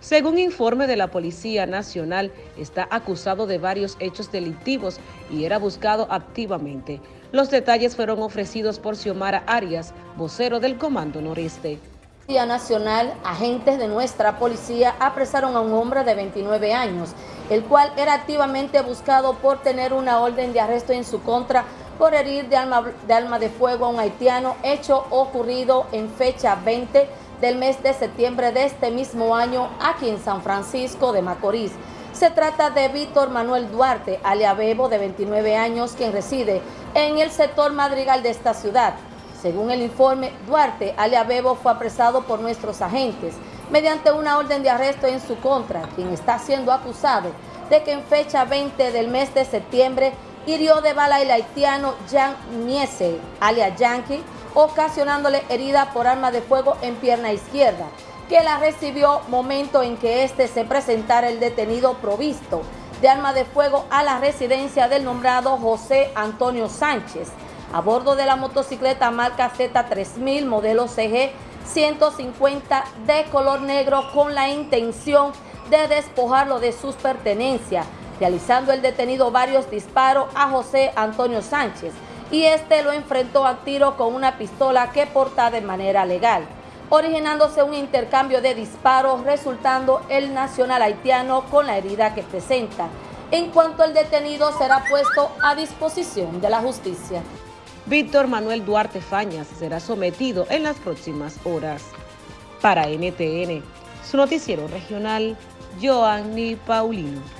Según informe de la Policía Nacional, está acusado de varios hechos delictivos y era buscado activamente. Los detalles fueron ofrecidos por Xiomara Arias, vocero del Comando Noreste. Policía Nacional, agentes de nuestra policía apresaron a un hombre de 29 años, el cual era activamente buscado por tener una orden de arresto en su contra por herir de arma de, alma de fuego a un haitiano, hecho ocurrido en fecha 20 del mes de septiembre de este mismo año aquí en San Francisco de Macorís. Se trata de Víctor Manuel Duarte, alia Bebo, de 29 años, quien reside en el sector Madrigal de esta ciudad. Según el informe, Duarte, alia Bebo, fue apresado por nuestros agentes mediante una orden de arresto en su contra, quien está siendo acusado de que en fecha 20 del mes de septiembre hirió de bala el haitiano Jan Miese, alia Yankee, ocasionándole herida por arma de fuego en pierna izquierda, que la recibió momento en que éste se presentara el detenido provisto de arma de fuego a la residencia del nombrado José Antonio Sánchez, a bordo de la motocicleta marca Z3000 modelo CG 150 de color negro con la intención de despojarlo de sus pertenencias, realizando el detenido varios disparos a José Antonio Sánchez, y este lo enfrentó a tiro con una pistola que porta de manera legal, originándose un intercambio de disparos, resultando el nacional haitiano con la herida que presenta. En cuanto al detenido será puesto a disposición de la justicia. Víctor Manuel Duarte Fañas será sometido en las próximas horas. Para NTN, su noticiero regional, Joanny Paulino.